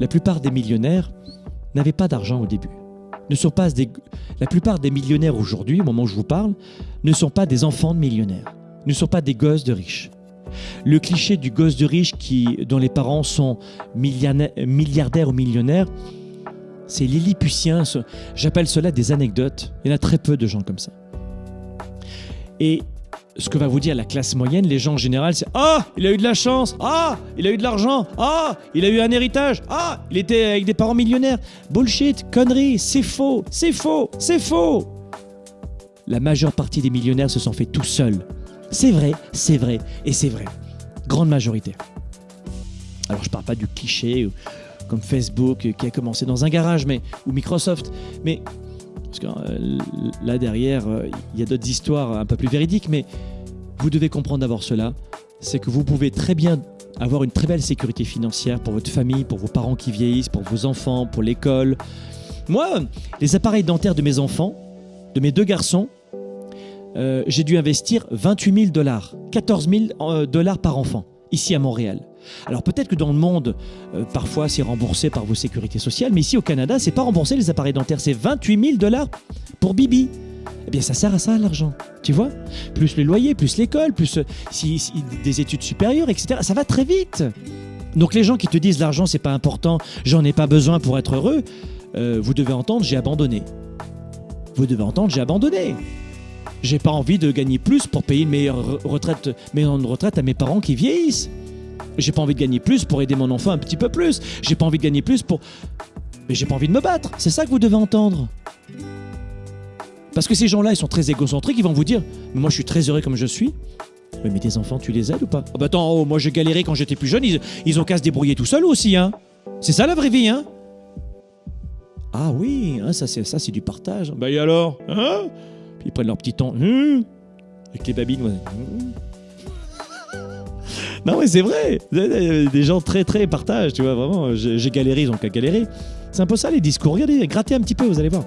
la plupart des millionnaires n'avaient pas d'argent au début. Ne sont la plupart des millionnaires aujourd'hui, au moment où je vous parle, ne sont pas des enfants de millionnaires, ne sont pas des gosses de riches. Le cliché du gosse de riche dont les parents sont milliardaires ou millionnaires, c'est lilliputien. J'appelle cela des anecdotes. Il y en a très peu de gens comme ça. Et ce que va vous dire la classe moyenne, les gens en général, c'est Ah, il a eu de la chance Ah, il a eu de l'argent Ah, il a eu un héritage Ah, il était avec des parents millionnaires. Bullshit, conneries, c'est faux, c'est faux, c'est faux La majeure partie des millionnaires se sont fait tout seuls. C'est vrai, c'est vrai et c'est vrai. Grande majorité. Alors je parle pas du cliché comme Facebook qui a commencé dans un garage, mais ou Microsoft, mais parce que euh, là derrière, euh, il y a d'autres histoires un peu plus véridiques, mais vous devez comprendre d'abord cela, c'est que vous pouvez très bien avoir une très belle sécurité financière pour votre famille, pour vos parents qui vieillissent, pour vos enfants, pour l'école. Moi, les appareils dentaires de mes enfants, de mes deux garçons, euh, j'ai dû investir 28 000 dollars, 14 000 dollars par enfant, ici à Montréal. Alors peut-être que dans le monde, euh, parfois c'est remboursé par vos sécurités sociales, mais ici au Canada, c'est pas remboursé les appareils dentaires, c'est 28 000 dollars pour Bibi. Eh bien, ça sert à ça l'argent, tu vois Plus les loyers, plus l'école, plus euh, des études supérieures, etc. Ça va très vite. Donc les gens qui te disent l'argent c'est pas important, j'en ai pas besoin pour être heureux, euh, vous devez entendre j'ai abandonné. Vous devez entendre j'ai abandonné. J'ai pas envie de gagner plus pour payer une meilleure retraite, retraite à mes parents qui vieillissent. J'ai pas envie de gagner plus pour aider mon enfant un petit peu plus. J'ai pas envie de gagner plus pour. Mais j'ai pas envie de me battre. C'est ça que vous devez entendre. Parce que ces gens-là, ils sont très égocentriques, ils vont vous dire Mais moi, je suis très heureux comme je suis. mais tes enfants, tu les aides ou pas? Oh bah attends, oh, moi j'ai galéré quand j'étais plus jeune, ils, ils ont qu'à se débrouiller tout seuls aussi, hein. C'est ça la vraie vie, hein Ah oui, hein, ça c'est ça c'est du partage. Bah et alors Hein? Puis ils prennent leur petit temps. Hum, avec les babines. Hum. Non, mais c'est vrai. Des gens très, très partagent, tu vois, vraiment. J'ai galéré, ils ont qu'à galérer. C'est un peu ça les discours. Regardez, grattez un petit peu, vous allez voir.